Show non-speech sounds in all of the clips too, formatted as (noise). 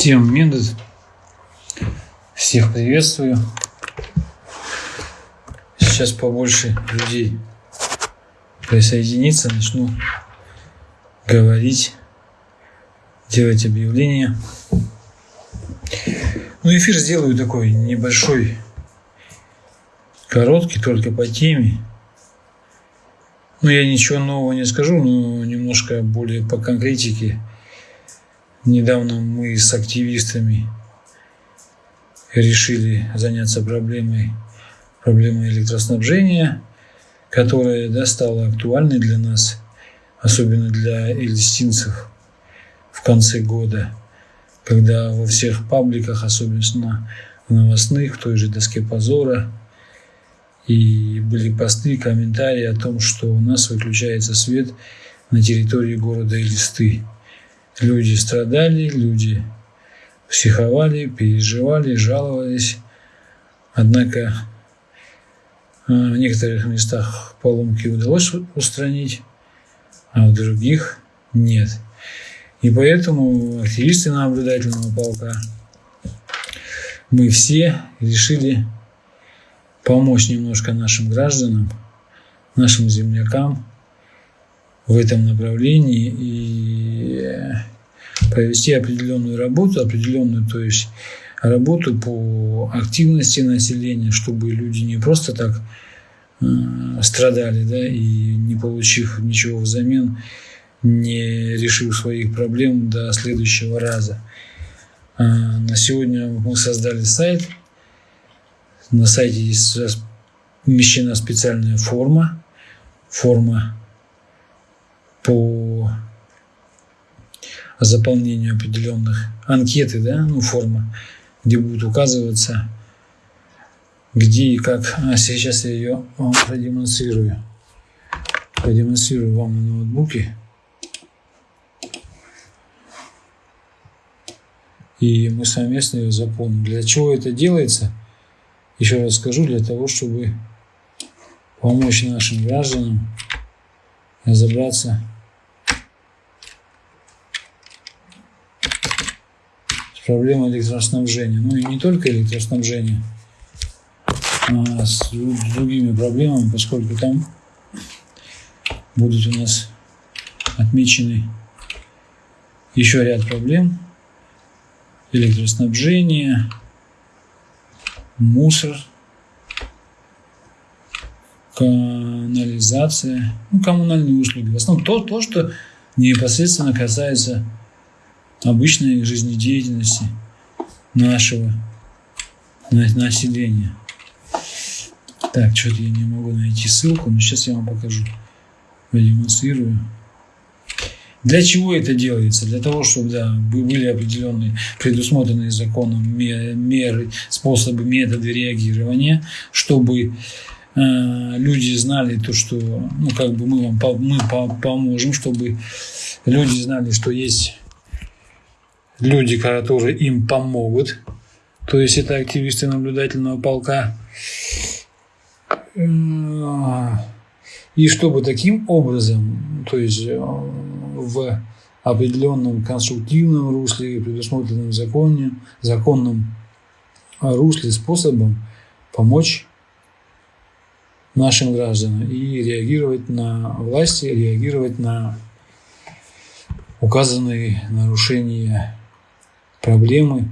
Всем Мендет. Всех приветствую. Сейчас побольше людей присоединиться, начну говорить, делать объявления. Ну, эфир сделаю такой небольшой, короткий, только по теме. Ну, я ничего нового не скажу, но немножко более по конкретике – Недавно мы с активистами решили заняться проблемой, проблемой электроснабжения, которая да, стала актуальной для нас, особенно для эльстинцев в конце года, когда во всех пабликах, особенно в новостных, в той же доске позора, и были посты, комментарии о том, что у нас выключается свет на территории города Элисты. Люди страдали, люди психовали, переживали, жаловались. Однако э, в некоторых местах поломки удалось устранить, а в других нет. И поэтому активисты наблюдательного полка, мы все решили помочь немножко нашим гражданам, нашим землякам в этом направлении и провести определенную работу, определенную, то есть работу по активности населения, чтобы люди не просто так э, страдали, да, и не получив ничего взамен, не решив своих проблем до следующего раза. А на сегодня мы создали сайт. На сайте есть размещена специальная форма, форма по заполнению определенных анкеты, да, ну, форма, где будет указываться, где и как. А сейчас я ее вам продемонстрирую. Продемонстрирую вам на ноутбуке. И мы совместно ее заполним. Для чего это делается? Еще раз скажу, для того, чтобы помочь нашим гражданам разобраться проблема электроснабжения. Ну и не только электроснабжения, а с другими проблемами, поскольку там будут у нас отмечены еще ряд проблем. Электроснабжение, мусор, канализация, ну, коммунальные услуги. В основном то, то, что непосредственно касается обычной жизнедеятельности нашего населения. Так, что-то я не могу найти ссылку, но сейчас я вам покажу, продемонстрирую. Для чего это делается? Для того, чтобы да, были определенные предусмотренные законом меры, способы, методы реагирования, чтобы э, люди знали то, что ну, как бы мы вам мы поможем, чтобы люди знали, что есть люди, которые им помогут. То есть это активисты наблюдательного полка. И чтобы таким образом, то есть э, в определенном конструктивном русле, предусмотренном законе, законном русле, способом помочь нашим гражданам и реагировать на власти, реагировать на указанные нарушения проблемы.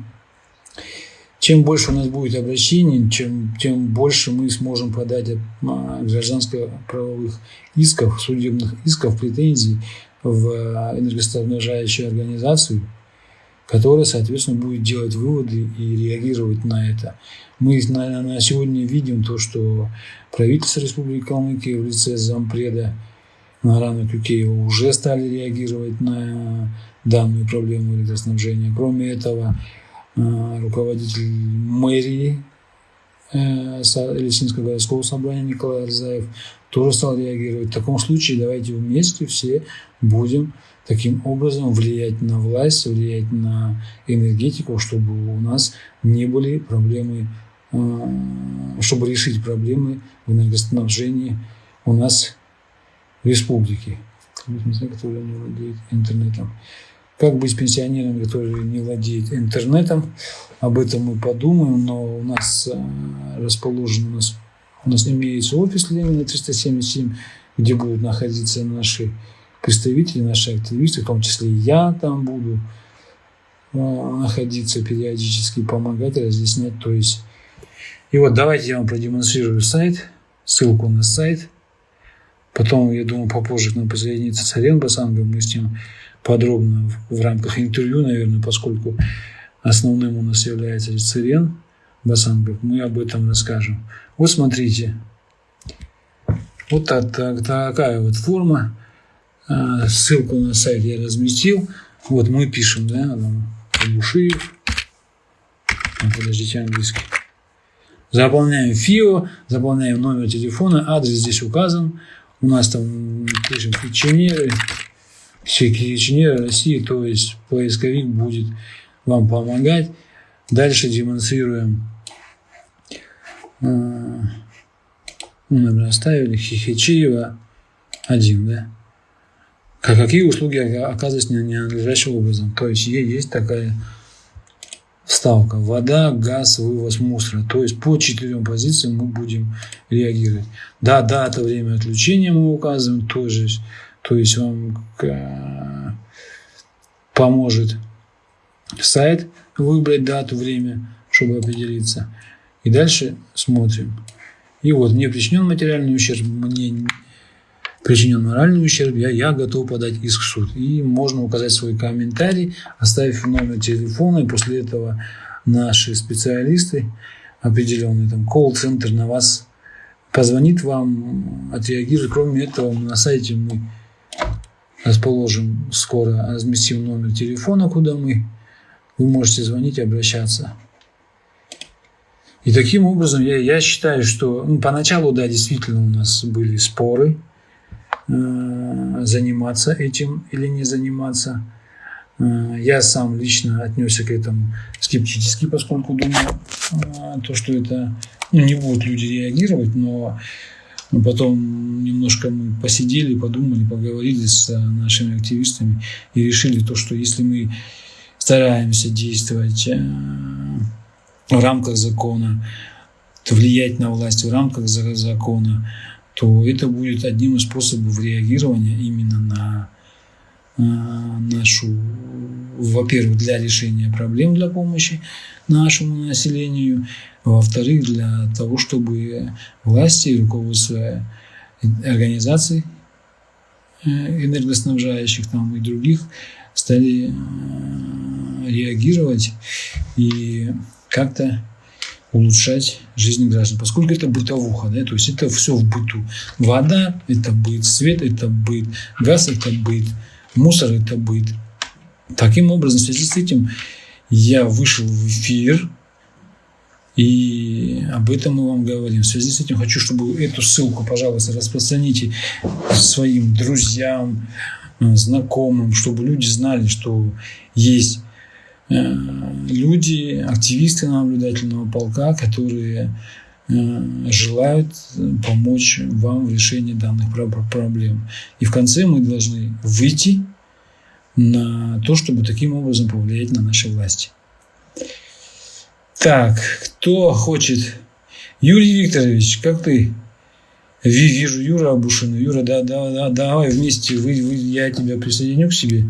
Чем больше у нас будет обращений, чем, тем больше мы сможем подать а, гражданско-правовых исков, судебных исков, претензий в энергоснабжающую организацию, которая, соответственно, будет делать выводы и реагировать на это. Мы на, на сегодня видим то, что правительство Республики Калмыкия в лице зампреда Нарана Кюкеева уже стали реагировать на данную проблему электроснабжения. Кроме этого, э, руководитель мэрии э, Лесинского городского собрания Николай Арзаев тоже стал реагировать. В таком случае давайте вместе все будем таким образом влиять на власть, влиять на энергетику, чтобы у нас не были проблемы, э, чтобы решить проблемы в энергоснабжении у нас в республике, которые не владеют интернетом. Как быть с пенсионерами, которые не владеют интернетом? Об этом мы подумаем, но у нас э, расположен, у нас, у нас имеется офис Ленина 377, где будут находиться наши представители, наши активисты, в том числе и я там буду э, находиться периодически, помогать, разъяснять. То есть, и вот давайте я вам продемонстрирую сайт, ссылку на сайт. Потом, я думаю, попозже к нам присоединится Царен Басангов, мы с ним подробно в, в рамках интервью, наверное, поскольку основным у нас является Цирен Басангов, мы об этом расскажем. Вот смотрите, вот так, так, такая вот форма. А, ссылку на сайт я разместил. Вот мы пишем, да, Бушиев. Подождите, английский. Заполняем ФИО, заполняем номер телефона, адрес здесь указан. У нас там пишем печенеры, инженера России, то есть поисковик будет вам помогать. Дальше демонстрируем. А, ну, наверное, оставили Хихичиева один, да? Как, какие услуги оказываются ненадлежащим образом. То есть есть такая ставка. Вода, газ, вывоз мусора. То есть по четырем позициям мы будем реагировать. Да, дата, время отключения мы указываем тоже. То есть вам э, поможет сайт выбрать дату, время, чтобы определиться. И дальше смотрим. И вот мне причинен материальный ущерб, мне причинен моральный ущерб, я, я готов подать иск в суд. И можно указать свой комментарий, оставив номер телефона, и после этого наши специалисты, определенный там колл-центр на вас позвонит вам, отреагирует. Кроме этого, на сайте мы расположим скоро, разместим номер телефона, куда мы, вы можете звонить и обращаться. И таким образом я, я считаю, что ну, поначалу, да, действительно у нас были споры, э, заниматься этим или не заниматься. Э, я сам лично отнесся к этому скептически, поскольку думал, э, то, что это ну, не будут люди реагировать, но потом немножко мы посидели, подумали, поговорили с э, нашими активистами и решили то, что если мы стараемся действовать э, в рамках закона, влиять на власть в рамках закона, то это будет одним из способов реагирования именно на э, нашу, во-первых, для решения проблем, для помощи нашему населению, во-вторых, для того, чтобы власти руководство организаций э, энергоснабжающих там и других стали э, реагировать и как-то улучшать жизнь граждан, поскольку это бытовуха, да, то есть это все в быту. Вода – это быт, свет – это быт, газ – это быт, мусор – это быт. Таким образом, в связи с этим я вышел в эфир, и об этом мы вам говорим. В связи с этим хочу, чтобы эту ссылку, пожалуйста, распространите своим друзьям, э, знакомым, чтобы люди знали, что есть э, люди, активисты наблюдательного полка, которые э, желают помочь вам в решении данных проблем. И в конце мы должны выйти на то, чтобы таким образом повлиять на наши власти. Так, кто хочет? Юрий Викторович, как ты? Вижу Юра Абушина. Юра, да, да, да, давай вместе, вы, вы, я тебя присоединю к себе.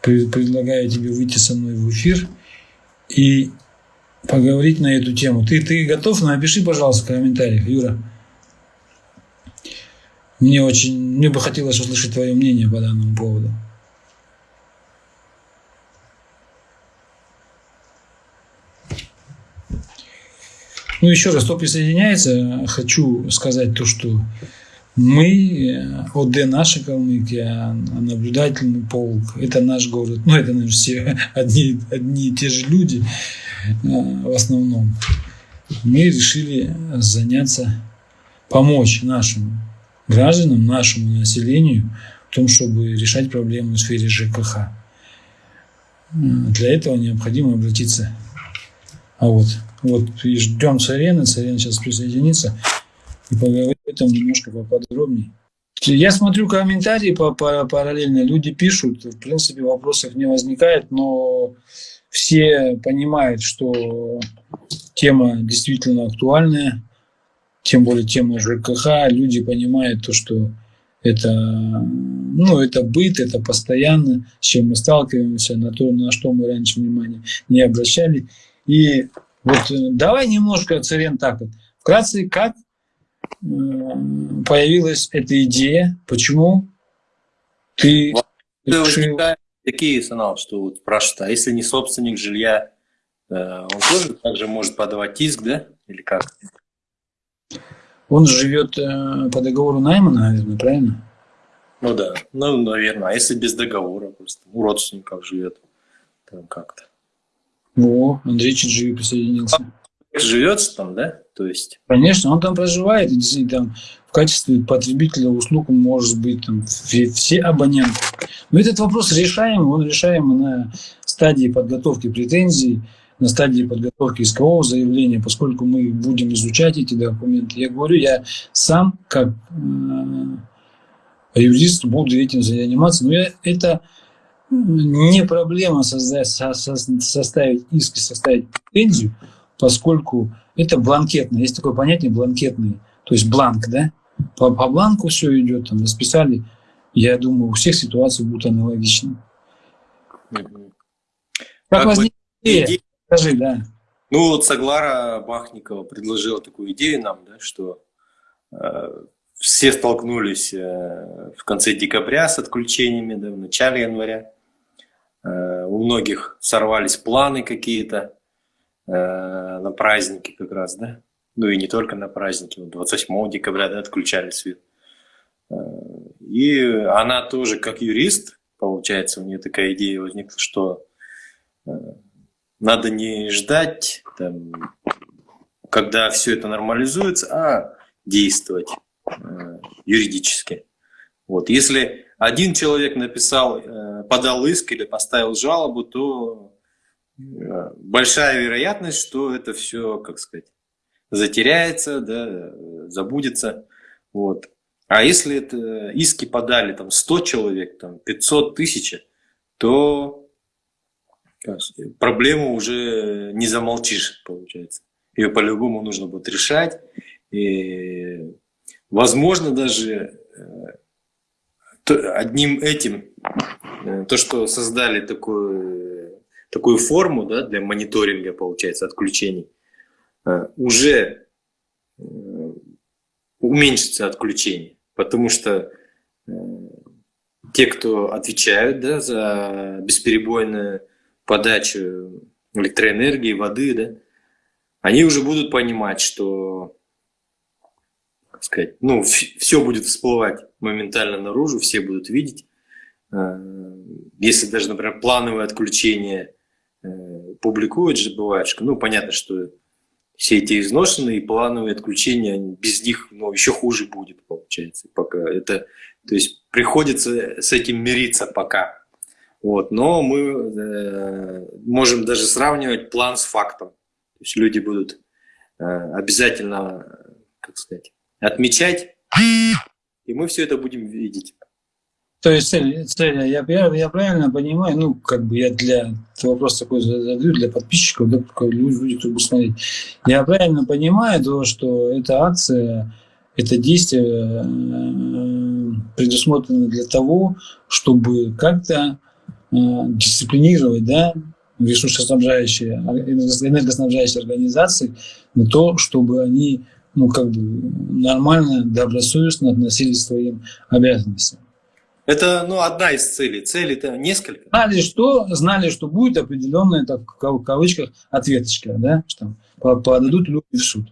Предлагаю тебе выйти со мной в эфир и поговорить на эту тему. Ты, ты готов? Напиши, пожалуйста, в комментариях, Юра. Мне очень, мне бы хотелось услышать твое мнение по данному поводу. Ну, еще раз, кто присоединяется, хочу сказать то, что мы, ОД наша Калмыкия, наблюдательный полк, это наш город. Ну, это, наверное, все (laughs) одни, одни и те же люди э, в основном. Мы решили заняться, помочь нашим гражданам, нашему населению в том, чтобы решать проблемы в сфере ЖКХ. Э, для этого необходимо обратиться а вот вот и ждем Царена. Царен сейчас присоединится и поговорим об этом немножко поподробнее. Я смотрю комментарии по, по, параллельно, люди пишут, в принципе вопросов не возникает, но все понимают, что тема действительно актуальная, тем более тема ЖКХ, люди понимают то, что это, ну, это быт, это постоянно, с чем мы сталкиваемся, на то, на что мы раньше внимания не обращали. И вот э, давай немножко, Царен, так вот, вкратце, как э, появилась эта идея, почему ты решил... Такие, Санал, что вот спрашивают, а если не собственник жилья, э, он тоже также может подавать иск, да? Или как? Он живет по договору найма, наверное, правильно? Ну да, ну, наверное. А если без договора, просто у родственников живет, там как-то. О, Андрей Чиджи присоединился. Живет там, да? То есть... Конечно, он там проживает, и действительно там в качестве потребителя услуг может быть там все абоненты. Но этот вопрос решаем, он решаем на стадии подготовки претензий, на стадии подготовки искового заявления, поскольку мы будем изучать эти документы. Я говорю, я сам как э, юрист буду этим заниматься, но я, это не проблема создать, со, со, составить иск и составить претензию, поскольку это бланкетно. Есть такое понятие бланкетный, то есть бланк, да? По, по бланку все идет, там расписали. Я думаю, у всех ситуации будут аналогичны. Как, как возникла идея? Скажи, да. Ну вот Саглара Бахникова предложила такую идею нам, да, что э, все столкнулись э, в конце декабря с отключениями, да, в начале января. Э, у многих сорвались планы какие-то э, на праздники как раз, да. Ну и не только на праздники, 28 декабря да, отключали свет. Э, и она тоже как юрист, получается, у нее такая идея возникла, что надо не ждать, там, когда все это нормализуется, а действовать юридически. Вот. Если один человек написал, э, подал иск или поставил жалобу, то э, большая вероятность, что это все, как сказать, затеряется, да, забудется. Вот. А если это иски подали там 100 человек, там 500 тысяч, то проблему уже не замолчишь, получается. Ее по-любому нужно будет решать. И, возможно, даже э, одним этим, э, то, что создали такую, такую форму да, для мониторинга, получается, отключений, э, уже уменьшится отключение. Потому что те, кто отвечают да, за бесперебойное подачу электроэнергии, воды, да, они уже будут понимать, что так сказать, ну, все будет всплывать моментально наружу, все будут видеть. Э, если даже, например, плановое отключение э, публикуют же, бывает, что, ну, понятно, что все эти изношенные плановые отключения, без них ну, еще хуже будет, получается. Пока это, то есть приходится с этим мириться пока. Вот, но мы э, можем даже сравнивать план с фактом. То есть люди будут э, обязательно, как сказать, отмечать, и мы все это будем видеть. То есть цель, цель я, я, я правильно понимаю, ну, как бы я для вопрос такой задаю для подписчиков, да, люди, кто будет смотреть. Я правильно понимаю то, что эта акция, это действие э, предусмотрено для того, чтобы как-то Э, дисциплинировать да, ресурсоснабжающие, энергоснабжающие организации на то, чтобы они ну, как бы нормально, добросовестно относились к своим обязанностям. Это ну, одна из целей. Целей-то несколько. Знали, что, знали, что будет определенная, так, в кавычках, ответочка, да, что подадут люди в суд.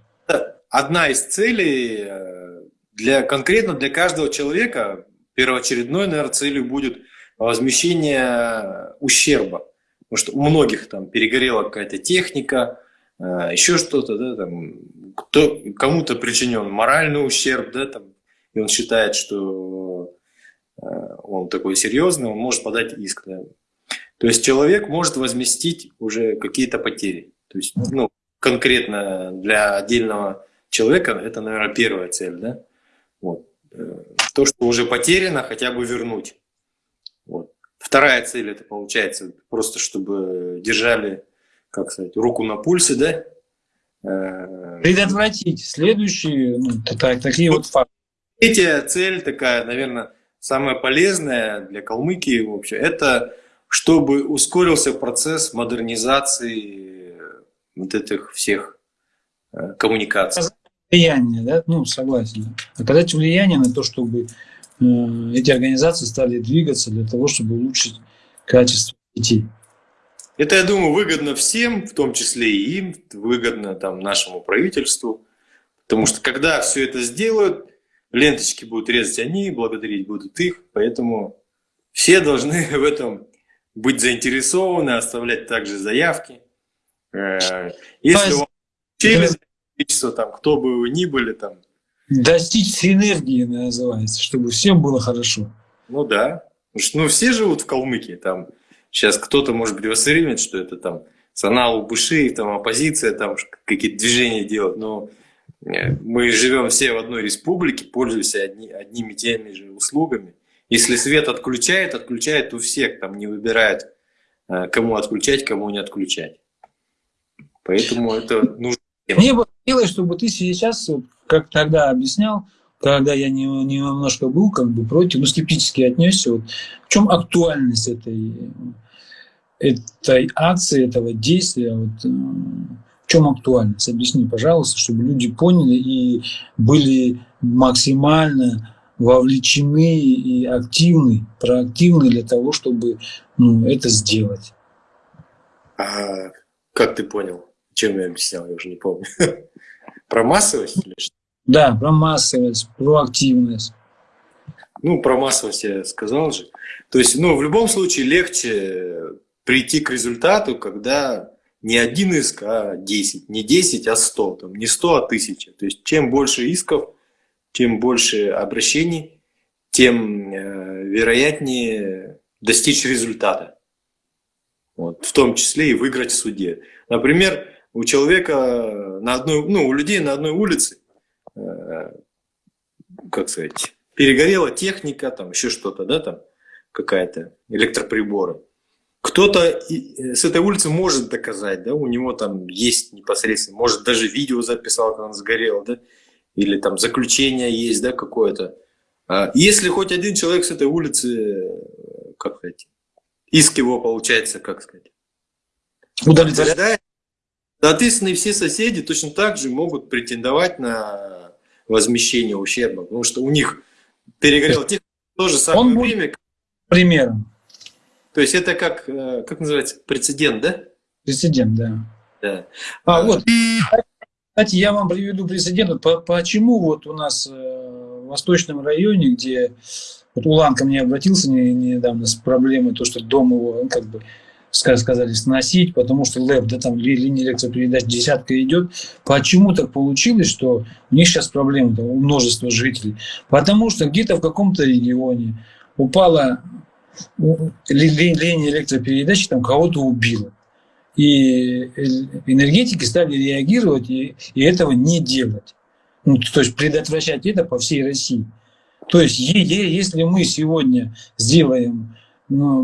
Одна из целей э, для, конкретно для каждого человека, первоочередной, наверное, целью будет – возмещение ущерба. Потому что у многих там перегорела какая-то техника, э, еще что-то, да, там, кто, кому-то причинен моральный ущерб, да, там, и он считает, что э, он такой серьезный, он может подать иск. Да. То есть человек может возместить уже какие-то потери. То есть, ну, конкретно для отдельного человека это, наверное, первая цель, да. Вот. Э, то, что уже потеряно, хотя бы вернуть. Вот. Вторая цель это получается просто, чтобы держали, как сказать, руку на пульсе, да? Э, Предотвратить следующие, ну, так, такие вот, вот факты. Третья цель такая, наверное, самая полезная для Калмыкии вообще, это чтобы ускорился процесс модернизации вот этих всех э, коммуникаций. Влияние, да, ну, согласен. Оказать влияние на то, чтобы э, эти организации стали двигаться для того, чтобы улучшить качество детей. Это, я думаю, выгодно всем, в том числе и им, выгодно там, нашему правительству. Потому что когда все это сделают, ленточки будут резать они, благодарить будут их. Поэтому все должны (laughs) в этом быть заинтересованы, оставлять также заявки. Э, если у вас количество, там, кто бы вы ни были, там. Достичь синергии называется, чтобы всем было хорошо. Ну да. ну, все живут в Калмыкии, там Сейчас кто-то, может быть, воспримет, что это там Санал Буши, там оппозиция, там какие-то движения делают, но э, мы живем все в одной республике, пользуемся одни, одними теми же услугами. Если свет отключает, отключает у всех, там не выбирает, э, кому отключать, кому не отключать. Поэтому это нужно. Мне бы хотелось, чтобы ты сейчас, как тогда объяснял, когда я не, немножко был как бы против, ну, скептически отнесся, вот, в чем актуальность этой, этой акции, этого действия, вот, э, в чем актуальность? Объясни, пожалуйста, чтобы люди поняли и были максимально вовлечены и активны, проактивны для того, чтобы ну, это сделать. А как ты понял? Чем я объяснял, я уже не помню. (laughs) Про массовость или что? Да, про массовость, про активность. Ну, про массовость я сказал же. То есть, ну, в любом случае легче прийти к результату, когда не один иск, а 10. Не 10, а 100. Там, не 100, а 1000. То есть, чем больше исков, тем больше обращений, тем э, вероятнее достичь результата. Вот, в том числе и выиграть в суде. Например, у человека на одной, ну, у людей на одной улице как сказать, перегорела техника, там еще что-то, да, там какая-то, электроприборы. Кто-то э, с этой улицы может доказать, да, у него там есть непосредственно, может даже видео записал, как он сгорел, да, или там заключение есть, да, какое-то. А если хоть один человек с этой улицы, как сказать, иск его получается, как сказать, удовлетворяет, соответственно, и все соседи точно так же могут претендовать на возмещения ущерба, потому что у них перегорел в то же самое Он время. Примером. То есть это как, э, как называется, прецедент, да? Прецедент, да. Да. А, вот, кстати, я вам приведу прецедент. Почему вот у нас э, в Восточном районе, где вот Улан ко мне обратился недавно с проблемой, то, что дом его, ну, как бы, сказали сносить, потому что ЛЭП, да, там линия электропередач десятка идет. Почему так получилось, что у них сейчас проблемы, там, у множества жителей? Потому что где-то в каком-то регионе упала линия электропередачи, там кого-то убило. И энергетики стали реагировать и, и этого не делать. Ну, то есть предотвращать это по всей России. То есть если мы сегодня сделаем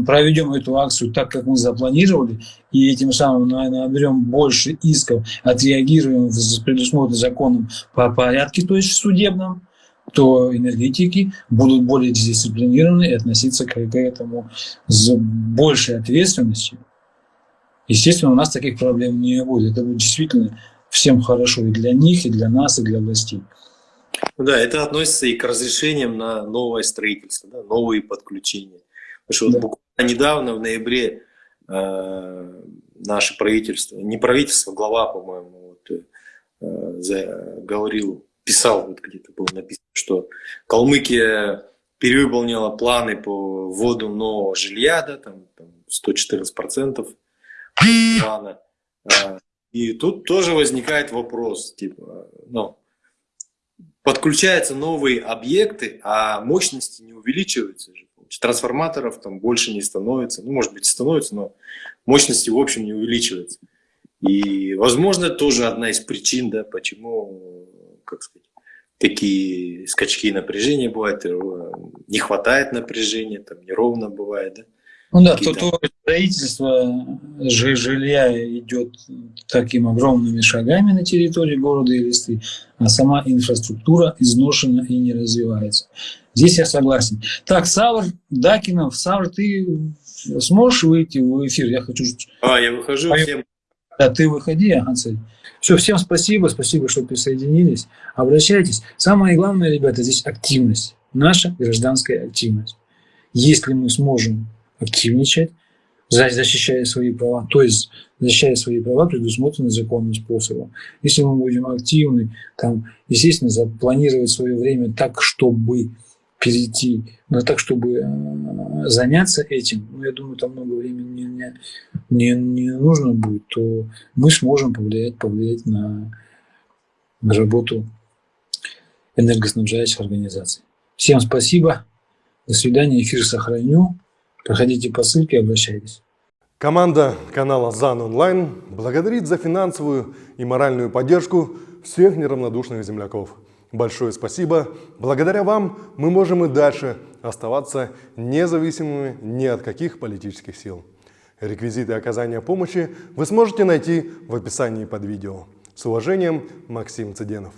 проведем эту акцию так, как мы запланировали, и этим самым наберем больше исков, отреагируем в предусмотренном законом по порядке, то есть судебном, то энергетики будут более дисциплинированы и относиться к этому с большей ответственностью. Естественно, у нас таких проблем не будет. Это будет действительно всем хорошо и для них, и для нас, и для властей. Да, это относится и к разрешениям на новое строительство, да, новые подключения. Потому что да. вот буквально недавно, в ноябре, э, наше правительство, не правительство, глава, по-моему, вот, э, говорил, писал, вот где-то было написано, что Калмыкия перевыполнила планы по вводу нового жилья, да, там, там 114% плана. Э, и тут тоже возникает вопрос, типа, ну, подключаются новые объекты, а мощности не увеличиваются же трансформаторов там больше не становится, ну, может быть, становится, но мощности, в общем, не увеличивается. И, возможно, тоже одна из причин, да, почему, как сказать, такие скачки напряжения бывают, э, не хватает напряжения, там неровно бывает, да? Ну да, то, то строительство жилья идет таким огромными шагами на территории города Элисты, а сама инфраструктура изношена и не развивается. Здесь я согласен. Так, Савр Дакинов, Савр, ты сможешь выйти в эфир? Я хочу... А, я выхожу, всем... Да, ты выходи, ага, Все, всем спасибо, спасибо, что присоединились. Обращайтесь. Самое главное, ребята, здесь активность. Наша гражданская активность. Если мы сможем активничать, защищая свои права, то есть защищая свои права, предусмотренные законным способом. Если мы будем активны, там, естественно, запланировать свое время так, чтобы перейти, но так, чтобы э, заняться этим, ну, я думаю, там много времени не, не, не нужно будет, то мы сможем повлиять, повлиять на, на работу энергоснабжающих организаций. Всем спасибо. До свидания. Эфир сохраню. Проходите по ссылке, обращайтесь. Команда канала ЗАН Онлайн благодарит за финансовую и моральную поддержку всех неравнодушных земляков. Большое спасибо. Благодаря вам мы можем и дальше оставаться независимыми ни от каких политических сил. Реквизиты оказания помощи вы сможете найти в описании под видео. С уважением, Максим Цыденов.